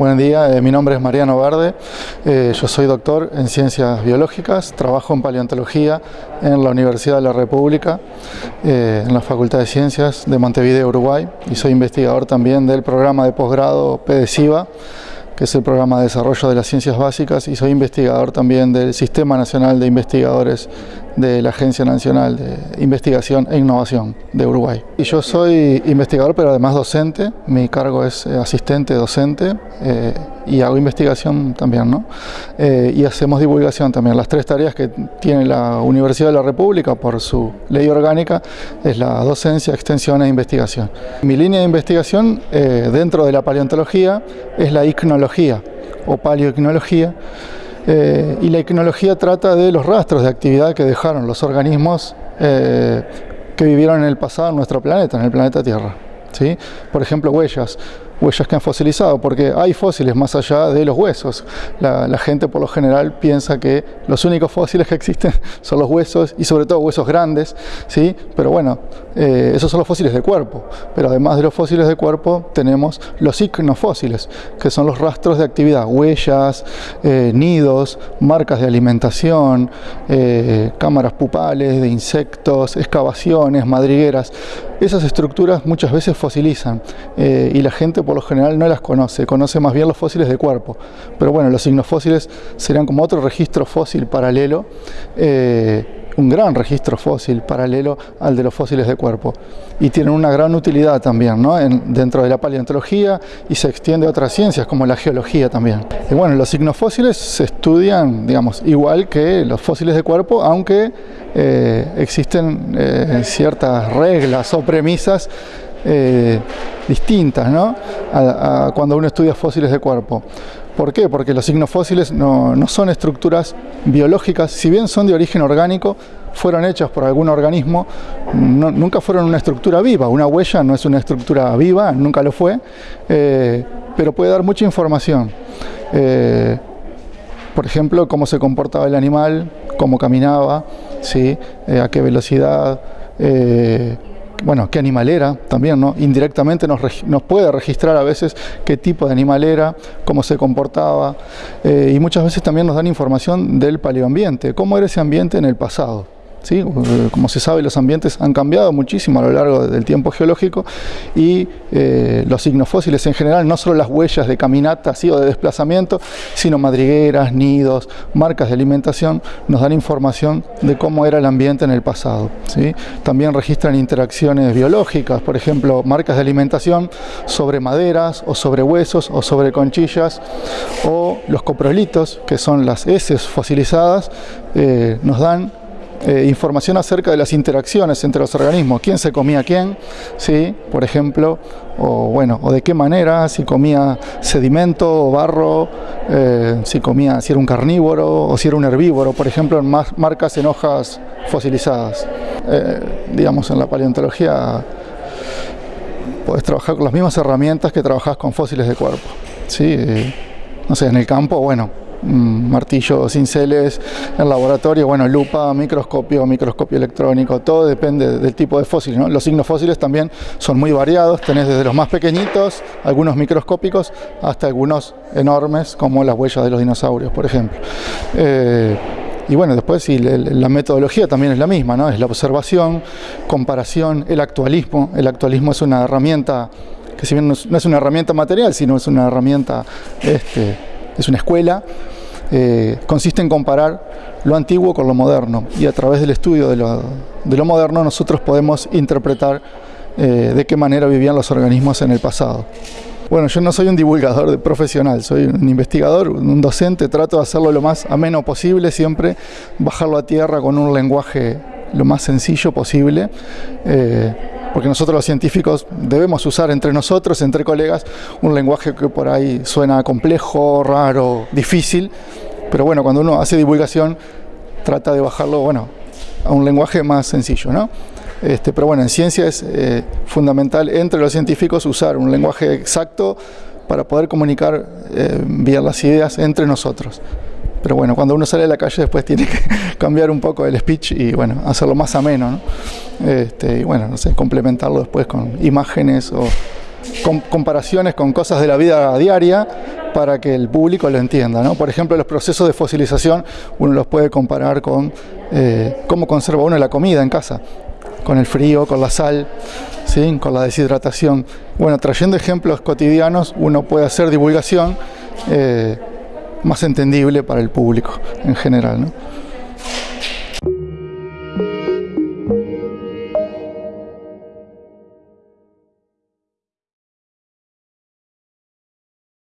Buen día, eh, mi nombre es Mariano Verde, eh, yo soy doctor en Ciencias Biológicas, trabajo en Paleontología en la Universidad de la República, eh, en la Facultad de Ciencias de Montevideo, Uruguay, y soy investigador también del programa de posgrado PDCIVA, que es el programa de desarrollo de las ciencias básicas, y soy investigador también del Sistema Nacional de Investigadores de la Agencia Nacional de Investigación e Innovación de Uruguay. Y yo soy investigador pero además docente, mi cargo es eh, asistente docente eh, y hago investigación también, ¿no? Eh, y hacemos divulgación también. Las tres tareas que tiene la Universidad de la República por su ley orgánica es la docencia, extensión e investigación. Mi línea de investigación dentro de la paleontología es la icnología o paleoicnología, eh, y la iconología trata de los rastros de actividad que dejaron los organismos eh, que vivieron en el pasado en nuestro planeta, en el planeta Tierra. ¿sí? Por ejemplo, huellas huellas que han fosilizado, porque hay fósiles más allá de los huesos. La, gente por lo general piensa que los únicos fósiles que existen son los huesos y sobre todo huesos grandes, ¿sí? pero bueno, eh, esos son los fósiles de cuerpo, pero además de los fósiles de cuerpo tenemos los icnofósiles, que son los rastros de actividad, huellas, eh, nidos, marcas de alimentación, eh, cámaras pupales de insectos, excavaciones, madrigueras. Esas estructuras muchas veces fosilizan y la gente por lo general no las conoce, conoce más bien los fósiles de cuerpo. Pero bueno, los signos fósiles serían como otro registro fósil paralelo, eh, un gran registro fósil paralelo al de los fósiles de cuerpo. Y tienen una gran utilidad también ¿no? dentro de la paleontología y se extiende a otras ciencias como la geología también. Y bueno, los signos fósiles se estudian, digamos, igual que los fósiles de cuerpo, aunque eh, existen eh, ciertas reglas o premisas eh, distintas ¿no? A, cuando uno estudia fósiles de cuerpo. ¿Por qué? Porque los signos fósiles no, son estructuras biológicas, si bien son de origen orgánico, fueron hechas por algún organismo, nunca fueron una estructura viva. Una huella no es una estructura viva, nunca lo fue, eh, pero puede dar mucha información. Eh, por ejemplo, cómo se comportaba el animal, cómo caminaba, ¿sí? a qué velocidad, bueno, qué animal era también, ¿no? Indirectamente nos, puede registrar a veces qué tipo de animal era, cómo se comportaba eh, y muchas veces también nos dan información del paleoambiente, cómo era ese ambiente en el pasado. ¿Sí? Como se sabe, los ambientes han cambiado muchísimo a lo largo del tiempo geológico y eh, los signos fósiles en general, no solo las huellas de caminata o de desplazamiento, sino madrigueras, nidos, marcas de alimentación, nos dan información de cómo era el ambiente en el pasado. ¿sí? También registran interacciones biológicas, por ejemplo, marcas de alimentación sobre maderas o sobre huesos o sobre conchillas o los coprolitos, que son las heces fosilizadas, eh, nos dan eh, información acerca de las interacciones entre los organismos, quién se comía quién, ¿sí? por ejemplo, o bueno, o de qué manera, si comía sedimento o barro, eh, si comía, si era un carnívoro o si era un herbívoro, por ejemplo, en marcas en hojas fosilizadas. Eh, digamos, en la paleontología puedes trabajar con las mismas herramientas que trabajas con fósiles de cuerpo. ¿sí? no sé, en el campo, bueno, martillo, cinceles, en laboratorio, bueno, lupa, microscopio, microscopio electrónico, todo depende del tipo de fósil. Los signos fósiles también son muy variados, tenés desde los más pequeñitos, algunos microscópicos, hasta algunos enormes, como las huellas de los dinosaurios, por ejemplo. Eh, y bueno, después sí, la metodología también es la misma, ¿no? Es la observación, comparación, el actualismo. El actualismo es una herramienta que si bien no es una herramienta material, sino es una herramienta este, es una escuela, eh, consiste en comparar lo antiguo con lo moderno y a través del estudio de lo, moderno nosotros podemos interpretar eh, de qué manera vivían los organismos en el pasado. Bueno, yo no soy un divulgador profesional, soy un investigador, un docente, trato de hacerlo lo más ameno posible, siempre bajarlo a tierra con un lenguaje lo más sencillo posible. Eh, porque nosotros los científicos debemos usar entre nosotros, entre colegas, un lenguaje que por ahí suena complejo, raro, difícil, pero bueno, cuando uno hace divulgación trata de bajarlo, bueno, a un lenguaje más sencillo, ¿no? Este, pero bueno, en ciencia es eh, fundamental entre los científicos usar un lenguaje exacto para poder comunicar eh, bien las ideas entre nosotros. Pero bueno, cuando uno sale a la calle después tiene que cambiar un poco el speech y bueno, hacerlo más ameno, ¿no? Este, y bueno, no sé, complementarlo después con imágenes o comparaciones con cosas de la vida diaria para que el público lo entienda. ¿no? Por ejemplo, los procesos de fosilización uno los puede comparar con eh, cómo conserva uno la comida en casa, con el frío, con la sal, ¿sí? con la deshidratación. Bueno, trayendo ejemplos cotidianos uno puede hacer divulgación eh, más entendible para el público en general. ¿no?